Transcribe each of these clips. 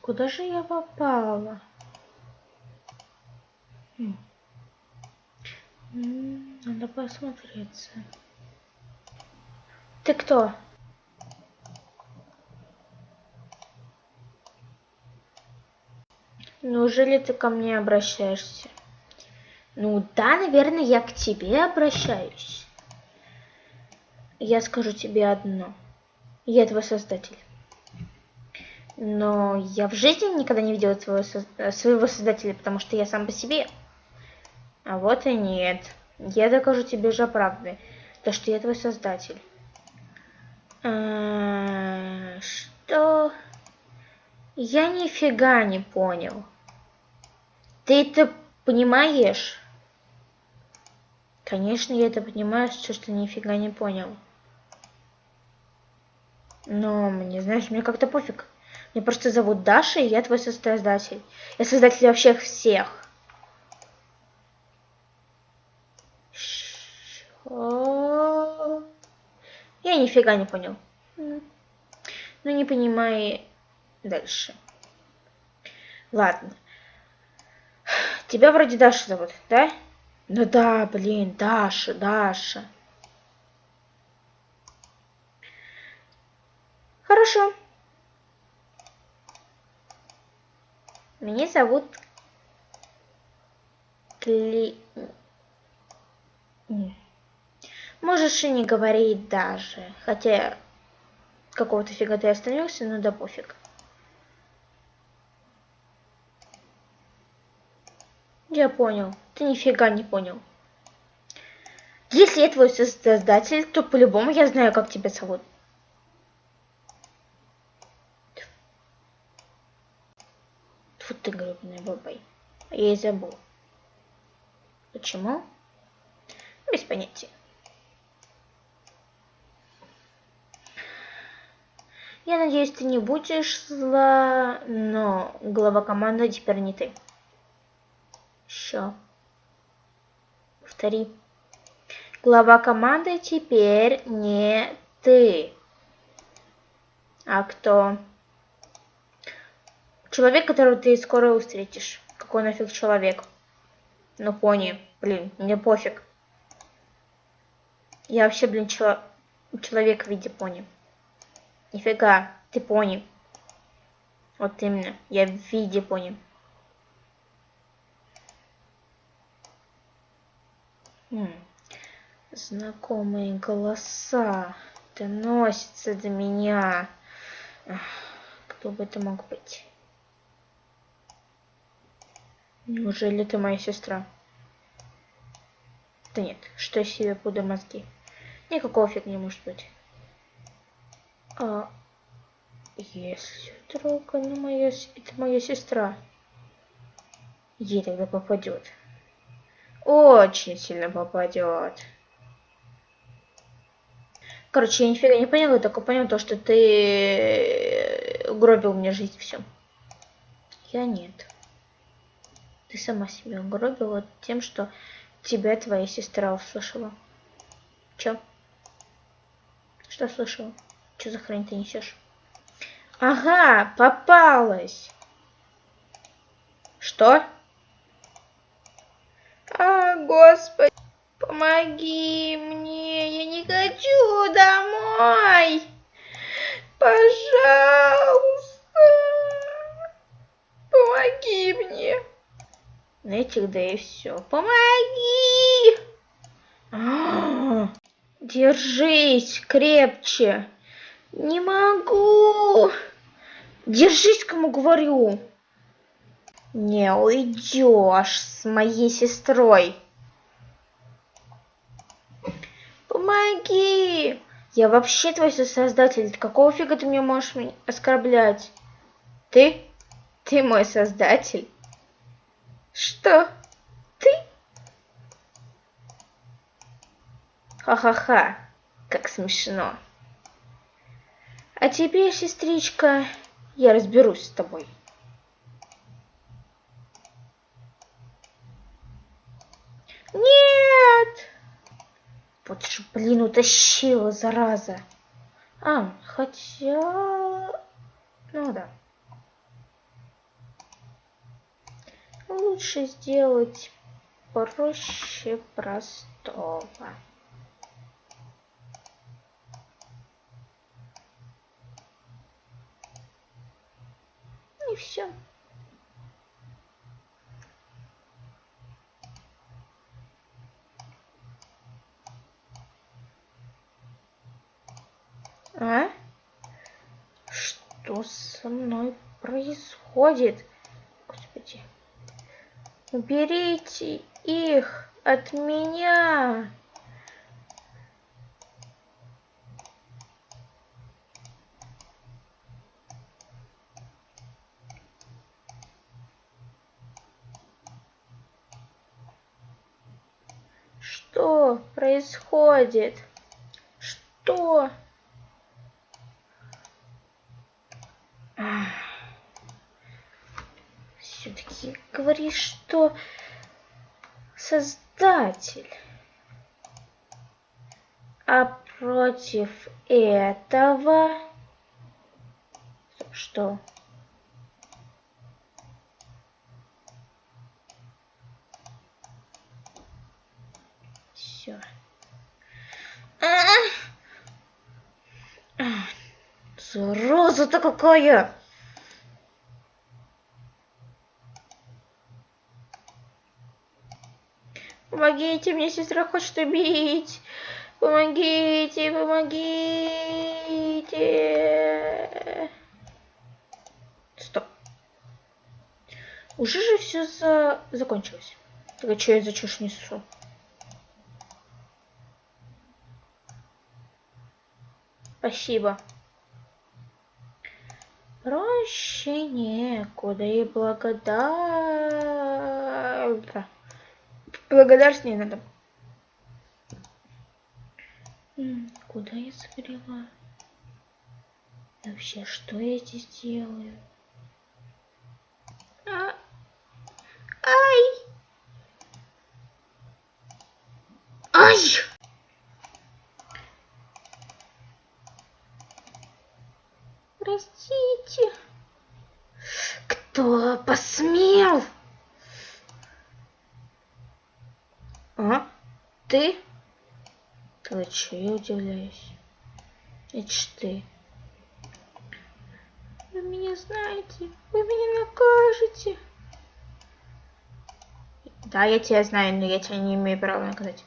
Куда же я попала? Хм. Надо посмотреться. Ты кто? Неужели ты ко мне обращаешься? Ну да, наверное, я к тебе обращаюсь. Я скажу тебе одно. Я твой создатель. Но я в жизни никогда не видела своего, своего создателя, потому что я сам по себе. А вот и нет. Я докажу тебе же правды, то что я твой создатель. А, что? Я нифига не понял. Ты это понимаешь? Конечно, я это понимаю, что ты нифига не понял. Но мне, знаешь, мне как-то пофиг. Меня просто зовут Даша, и я твой создатель. Я создатель вообще всех. Я нифига не понял. Ну, не понимаю дальше. Ладно. Тебя вроде Даша зовут, да? Ну да, блин, Даша, Даша. Хорошо. Меня зовут Кли... Можешь и не говорить даже. Хотя какого-то фига ты остановился, ну да пофиг. Я понял. Ты нифига не понял. Если я твой создатель, то по-любому я знаю, как тебя зовут. Вот ты гребаный бабай. Я и забыл. Почему? Без понятия. Я надеюсь, ты не будешь зла, но глава команды теперь не ты. Еще. Повтори. Глава команды теперь не ты. А кто? Человек, которого ты скоро встретишь. Какой нафиг человек? Ну, пони. Блин, мне пофиг. Я вообще, блин, чело... человек в виде пони. Нифига, ты пони. Вот именно, я в виде пони. Хм. Знакомые голоса доносятся до меня. Кто бы это мог быть? Неужели ты моя сестра? Да нет, что я себе буду мозги? Никакого фиг не может быть. А если вдруг она моя, это моя сестра, ей тогда попадет. Очень сильно попадет. Короче, я нифига не поняла, только понял то, что ты угробил мне жизнь все. Я нет. Ты сама себя угробила тем, что тебя твоя сестра услышала. Чё? Что слышала? Что за хрень ты несешь? Ага, попалась. Что? А, господи, помоги мне, я не хочу домой. Пожалуйста, помоги мне. Этих да и все. Помоги! А. Держись крепче. Не могу. Держись, кому говорю. Не уйдешь с моей сестрой. Помоги. Я вообще твой создатель. Какого фига ты мне можешь оскорблять? Ты? Ты мой создатель? Что? Ты? Ха-ха-ха. Как смешно. А теперь, сестричка, я разберусь с тобой. Нет! Вот же, блин, утащила, зараза. А, хотя... Ну да. Лучше сделать проще простого. И все. А? Что со мной происходит? Уберите их от меня. Что происходит? Что? Говоришь, что создатель. А против этого что? Все. Зараза-то какая! Помогите, мне сестра хочет убить. Помогите, помогите. Стоп. Уже же все за... закончилось. Так что я за чушь несу? Спасибо. Проще некуда и благодарна. Благодарствовать не надо. Куда я забрела? Вообще, что я здесь делаю? А... Ай! Ай! Простите. Кто посмел? А? Ты? Че, я удивляюсь. Это ж ты. Вы меня знаете. Вы меня накажете. Да, я тебя знаю, но я тебя не имею права наказать.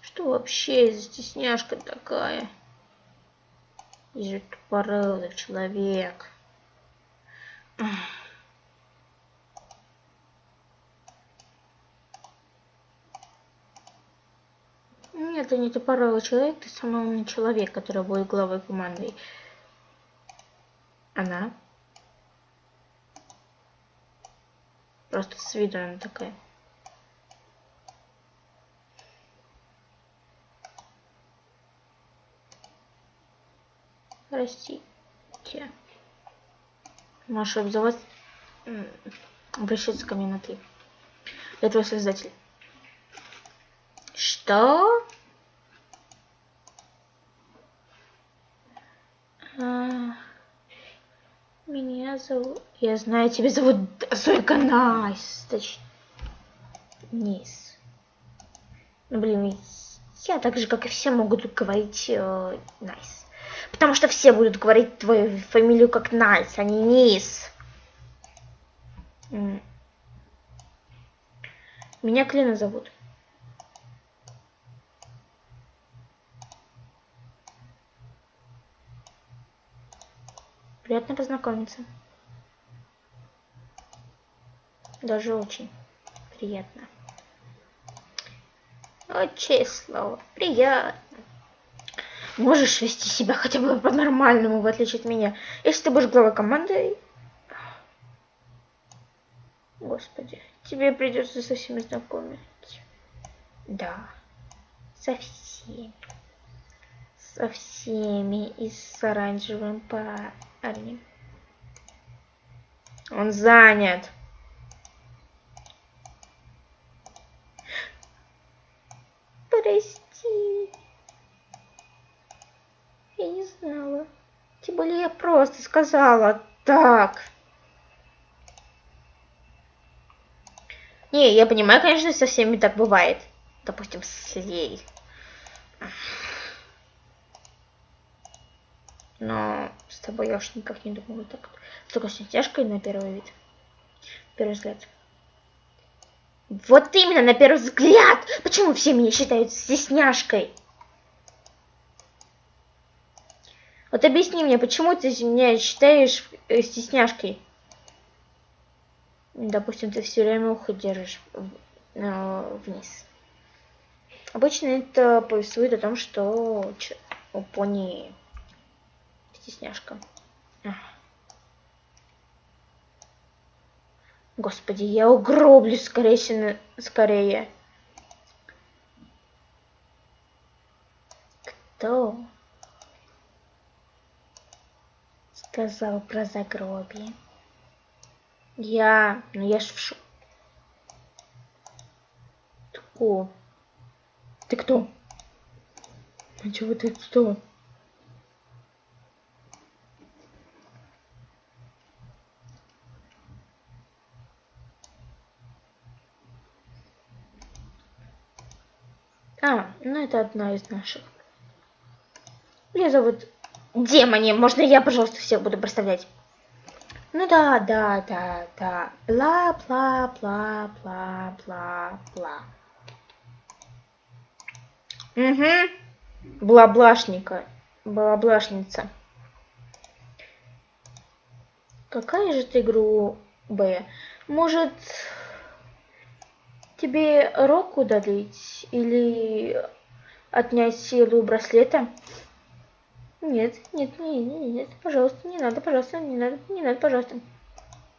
Что вообще за стесняшка такая? Же тупорылый человек. Нет, ты не тупорылый человек, ты самый умный человек, который будет главой команды. Она. Просто с виду она такая. Простите. Можешь обзывать, обращаться ко мне на ты. Я твой создатель. Что? А, меня зовут... Я знаю, тебя зовут Зойка Найс. Точнее, Низ. Ну, блин, я так же, как и все, могут говорить э, Найс. Потому что все будут говорить твою фамилию как Найс, а не Низ. Меня Клина зовут. Приятно познакомиться. Даже очень приятно. Очень слово. Приятно. Можешь вести себя хотя бы по-нормальному, в отличие от меня. Если ты будешь главой команды... Господи, тебе придется со всеми знакомить. Да, со всеми. Со всеми и с оранжевым парнем. Он занят. Прости. Я не более я просто сказала так. Не, я понимаю, конечно, со всеми так бывает. Допустим, с Лей. Но с тобой я уж никак не думала так. Только с тяжкой на первый вид. Первый взгляд. Вот именно, на первый взгляд! Почему все меня считают стесняшкой? Вот объясни мне, почему ты меня считаешь э, стесняшкой? Допустим, ты все время ухо держишь вниз. Обычно это повествует о том, что у пони стесняшка. Господи, я угроблю скорее, скорее. Кто сказал про загробие? Я, ну я ж в шу... Кто? Ты кто? А чего ты кто? А, ну это одна из наших. Меня зовут Демони. Можно я, пожалуйста, всех буду представлять? Ну да, да, да, да. Бла-бла-бла-бла-бла-бла. Угу. Блаблашника. Блаблашница. Какая же ты грубая? Может, тебе рок удалить или отнять силу браслета? Нет, нет, нет, нет, пожалуйста, не надо, пожалуйста, не надо, не надо, пожалуйста.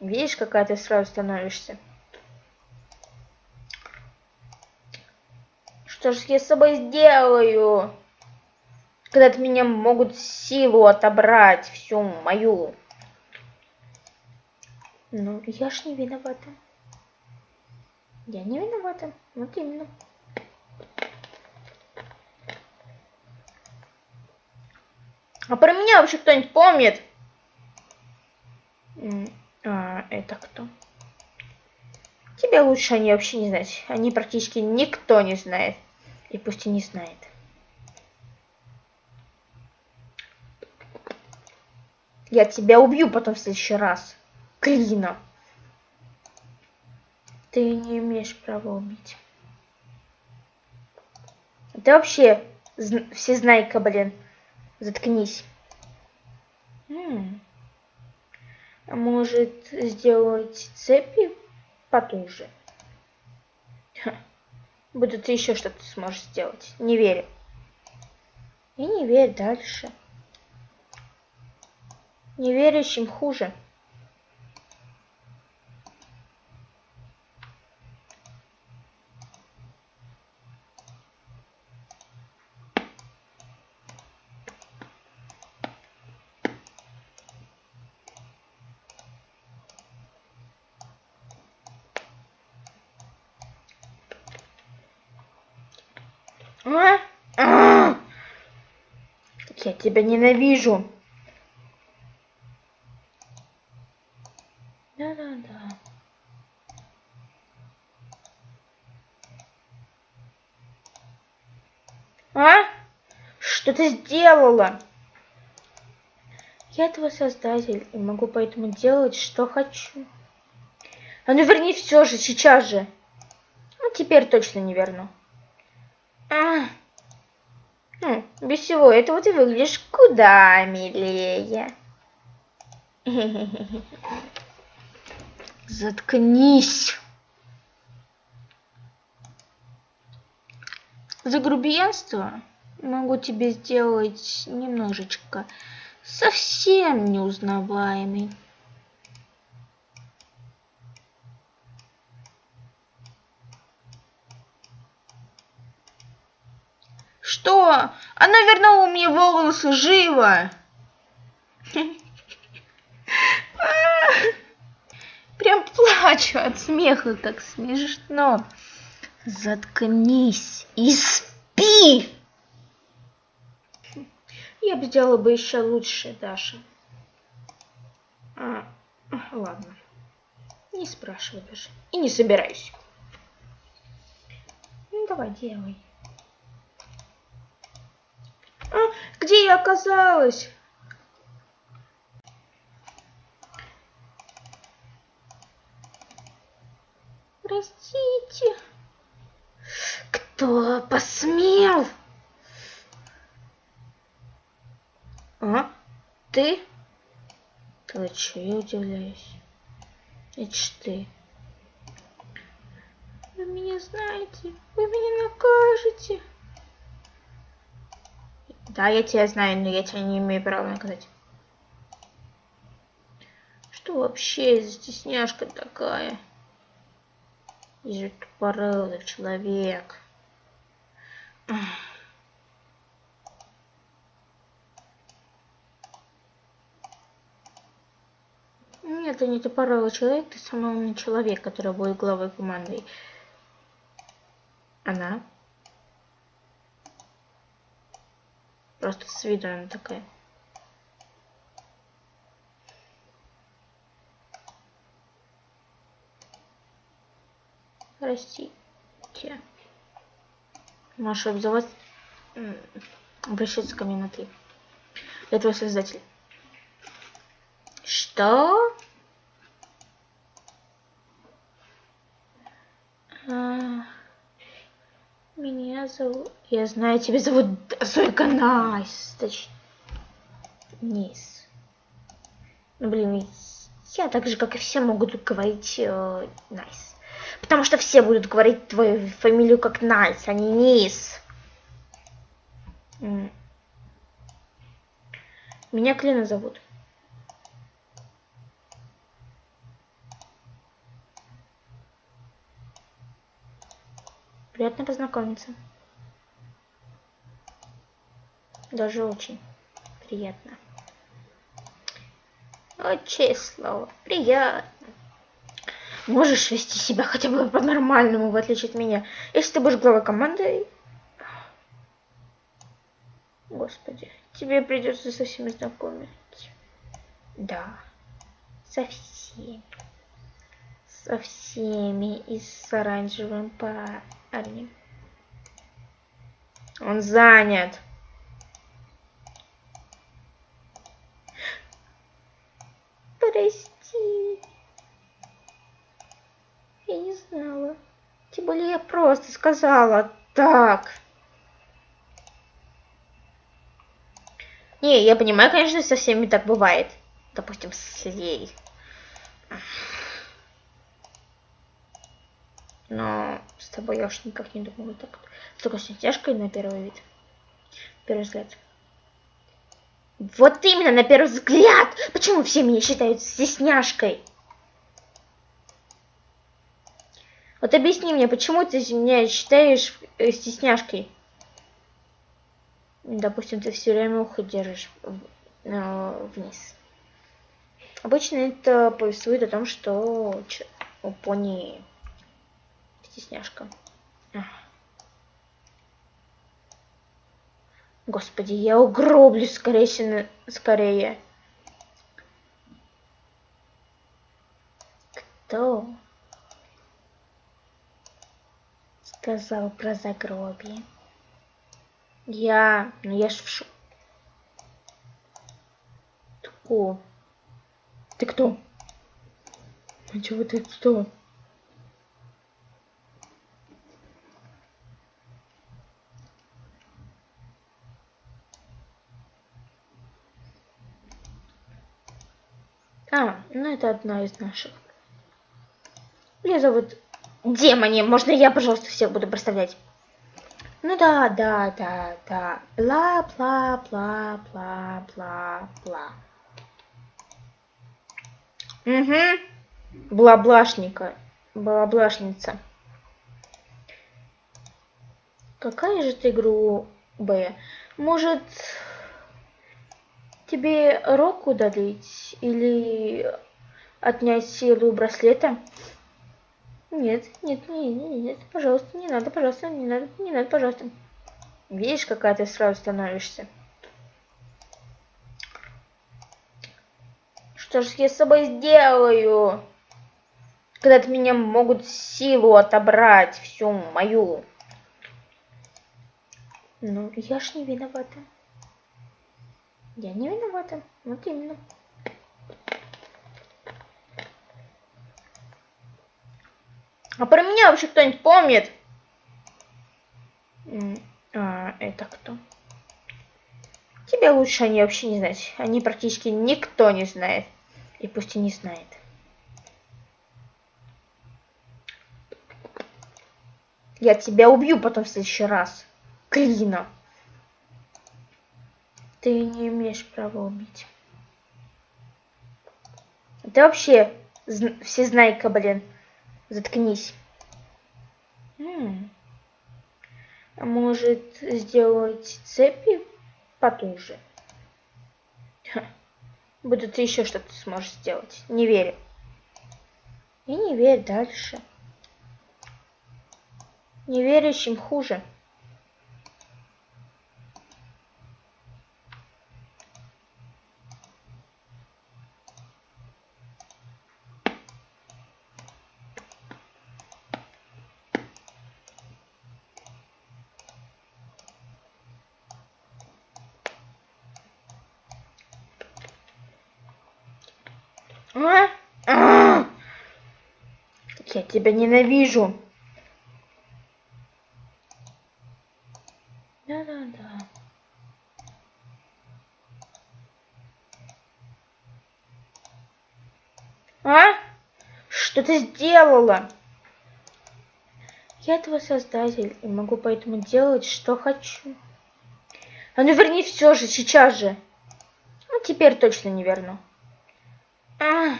Видишь, какая ты сразу становишься. Что ж я с собой сделаю? Когда от меня могут силу отобрать, всю мою. Ну, я ж не виновата. Я не виновата. Вот именно. А про меня вообще кто-нибудь помнит? А, это кто? Тебя лучше они вообще не знать. Они практически никто не знает. И пусть и не знает. Я тебя убью потом в следующий раз. Клина. Ты не имеешь права убить. Ты вообще всезнайка, блин. Заткнись. М А может сделать цепи потуже? Ха. Будут еще что-то сможешь сделать. Не верю. И не верь дальше. Неверящим хуже. А? А! Я тебя ненавижу. Да-да-да. А? Что ты сделала? Я этого создатель и могу поэтому делать, что хочу. А ну верни все же, сейчас же. Ну, теперь точно не верну. А, ну, без всего этого ты выглядишь куда милее. Заткнись. За грубиянство могу тебе сделать немножечко совсем неузнаваемый. Что? Она вернула мне волосы живо. Прям плачу от смеха, так смешно. Заткнись и спи. Я бы сделала бы еще лучше, Даша. А, ладно. Не спрашивай даже. И не собираюсь. давай, делай. А, где я оказалась? Простите. Кто посмел? А? Ты? Ты что, я удивляюсь. Это ж ты. Вы меня знаете, вы меня накажете. Да, я тебя знаю, но я тебя не имею права наказать. Что вообще за стесняшка такая? Же тупорылый человек. Нет, ты не тупорылый человек, ты самый умный человек, который будет главой команды. Она. Просто с виду она такая. Простите. Можешь обзывать, обращаться ко мне на ты. Я твой создатель. Что? А... Меня зовут... Я знаю, тебя зовут Зойка Найс. Точнее, Низ. Ну, блин, я так же, как и все, могу говорить э, Найс. Потому что все будут говорить твою фамилию как Найс, а не Низ. Меня Клина зовут. Приятно познакомиться. Даже очень приятно. Очень слово. Приятно. Можешь вести себя хотя бы по-нормальному, в отличие от меня. Если ты будешь главой команды... Господи, тебе придется со всеми знакомить. Да, со всеми. Со всеми и с оранжевым парнем парни. Он занят. Прости. Я не знала. Тем более я просто сказала так. Не, я понимаю, конечно, со всеми так бывает. Допустим, с Лей. Но с тобой я уж никак не думала так. С такой на первый вид. Первый взгляд. Вот именно, на первый взгляд! Почему все меня считают стесняшкой? Вот объясни мне, почему ты меня считаешь э, стесняшкой? Допустим, ты все время ухо держишь э, вниз. Обычно это повествует о том, что у пони стесняшка. Господи, я угроблю скорее, скорее. Кто сказал про загробие? Я, ну я ж в шу... Кто? Ты кто? А чего ты кто? А, ну это одна из наших. Меня зовут Демони. Можно я, пожалуйста, всех буду представлять? Ну да, да, да, да. Бла-бла-бла-бла-бла-бла. Угу. Бла-блашника. Бла-блашница. Какая же ты игру Б? Может, тебе рок удалить или отнять силу браслета? Нет, нет, нет, нет, пожалуйста, не надо, пожалуйста, не надо, не надо, пожалуйста. Видишь, какая ты сразу становишься. Что ж я с собой сделаю? Когда от меня могут силу отобрать, всю мою. Ну, я ж не виновата. Я не виновата. Вот именно. А про меня вообще кто-нибудь помнит? А, это кто? Тебя лучше они вообще не знать. Они практически никто не знает. И пусть и не знает. Я тебя убью потом в следующий раз. Клина. Ты не имеешь права убить. Ты вообще все знайка, блин. Заткнись. М А может сделать цепи потуже? Ха. Будут еще что-то сможешь сделать. Не верю. И не верь дальше. Неверящим хуже. А? А! Я тебя ненавижу. Да-да-да. А? Что ты сделала? Я этого создатель и могу поэтому делать, что хочу. А ну верни все же, сейчас же. Ну, теперь точно не верну. А.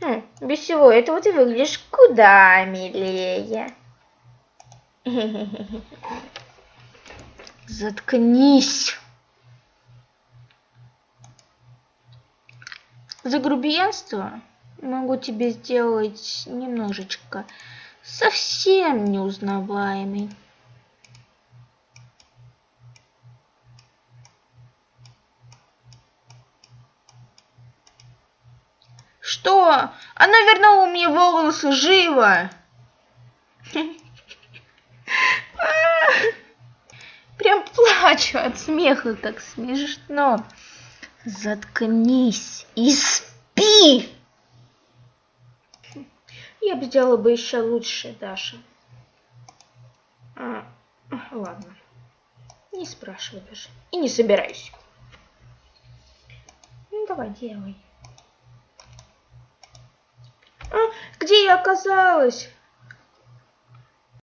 Ну, без всего этого ты выглядишь куда милее. Заткнись. За грубиянство могу тебе сделать немножечко совсем неузнаваемый. Что? Она вернула мне волосы живо. Прям плачу от смеха, так смешно. Заткнись и спи. Я бы сделала бы еще лучше, Даша. А, ладно. Не спрашивай даже. И не собираюсь. Ну, давай, делай. А, где я оказалась?